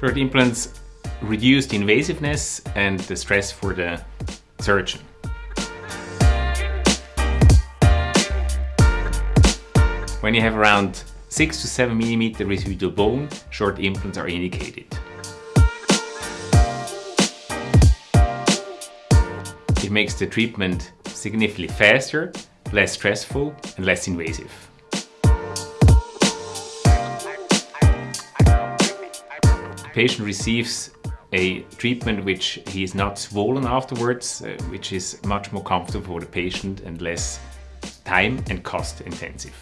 Short implants reduce the invasiveness and the stress for the surgeon. When you have around 6 to 7 mm residual bone, short implants are indicated. It makes the treatment significantly faster, less stressful and less invasive. Patient receives a treatment which he is not swollen afterwards, uh, which is much more comfortable for the patient and less time and cost intensive.